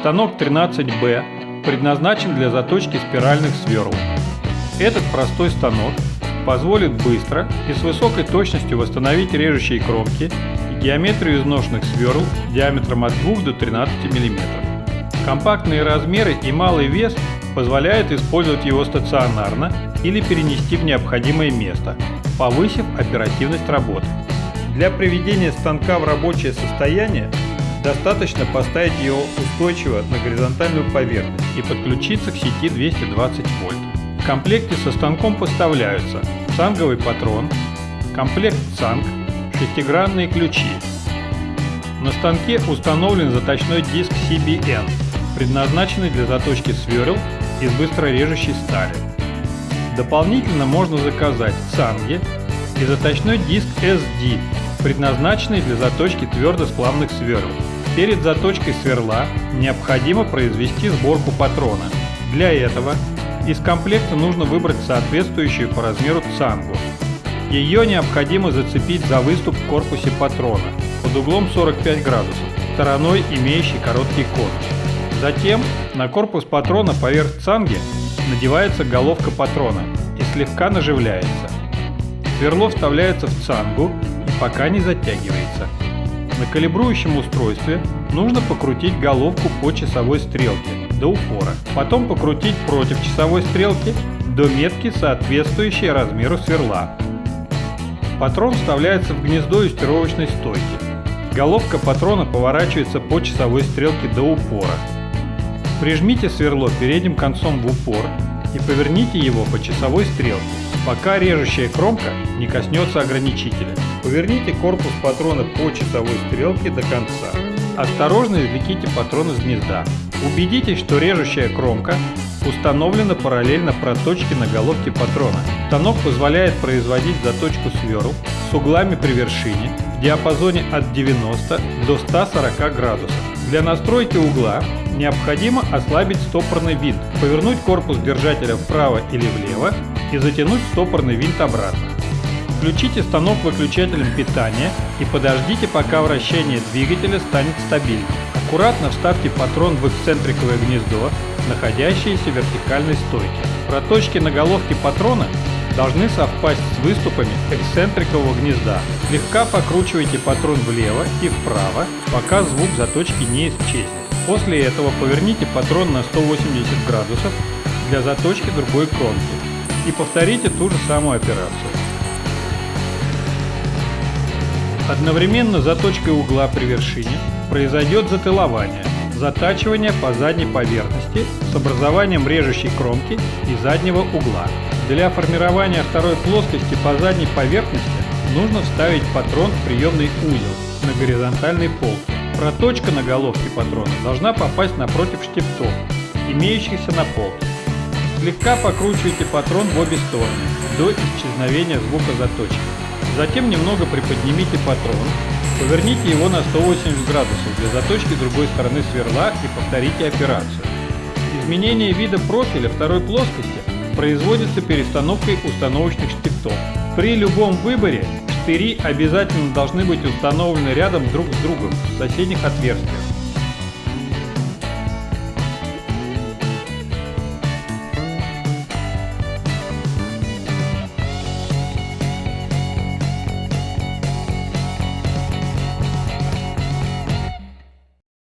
Станок 13B предназначен для заточки спиральных сверл. Этот простой станок позволит быстро и с высокой точностью восстановить режущие кромки и геометрию изношенных сверл диаметром от 2 до 13 мм. Компактные размеры и малый вес позволяют использовать его стационарно или перенести в необходимое место, повысив оперативность работы. Для приведения станка в рабочее состояние достаточно поставить его устойчиво на горизонтальную поверхность и подключиться к сети 220 вольт. В комплекте со станком поставляются цанговый патрон, комплект цанг, шестигранные ключи. На станке установлен заточной диск CBN, предназначенный для заточки сверл из быстрорежущей стали. Дополнительно можно заказать цанги и заточной диск SD, предназначенный для заточки твердосплавных сверл. Перед заточкой сверла необходимо произвести сборку патрона. Для этого из комплекта нужно выбрать соответствующую по размеру цангу. Ее необходимо зацепить за выступ в корпусе патрона под углом 45 градусов, стороной имеющей короткий конус. Затем на корпус патрона поверх цанги надевается головка патрона и слегка наживляется. Сверло вставляется в цангу и пока не затягивается. На калибрующем устройстве нужно покрутить головку по часовой стрелке до упора, потом покрутить против часовой стрелки до метки, соответствующей размеру сверла. Патрон вставляется в гнездо юстировочной стойки. Головка патрона поворачивается по часовой стрелке до упора. Прижмите сверло передним концом в упор и поверните его по часовой стрелке, пока режущая кромка не коснется ограничителя. Поверните корпус патрона по часовой стрелке до конца. Осторожно извлеките патрон из гнезда. Убедитесь, что режущая кромка установлена параллельно проточке на головке патрона. Станок позволяет производить заточку сверл с углами при вершине в диапазоне от 90 до 140 градусов. Для настройки угла необходимо ослабить стопорный винт, повернуть корпус держателя вправо или влево и затянуть стопорный винт обратно. Включите станок выключателем питания и подождите, пока вращение двигателя станет стабильным. Аккуратно вставьте патрон в эксцентриковое гнездо, находящееся в вертикальной стойке. Проточки на головке патрона должны совпасть с выступами эксцентрикового гнезда. Слегка покручивайте патрон влево и вправо, пока звук заточки не исчезнет. После этого поверните патрон на 180 градусов для заточки другой кромки и повторите ту же самую операцию. Одновременно заточкой угла при вершине произойдет затылование, затачивание по задней поверхности с образованием режущей кромки и заднего угла. Для формирования второй плоскости по задней поверхности нужно вставить патрон в приемный узел на горизонтальный пол. Проточка на головке патрона должна попасть напротив штифтов, имеющихся на полке. Слегка покручивайте патрон в обе стороны до исчезновения звука заточки. Затем немного приподнимите патрон, поверните его на 180 градусов для заточки другой стороны сверла и повторите операцию. Изменение вида профиля второй плоскости производится перестановкой установочных штифтов. При любом выборе штыри обязательно должны быть установлены рядом друг с другом в соседних отверстиях.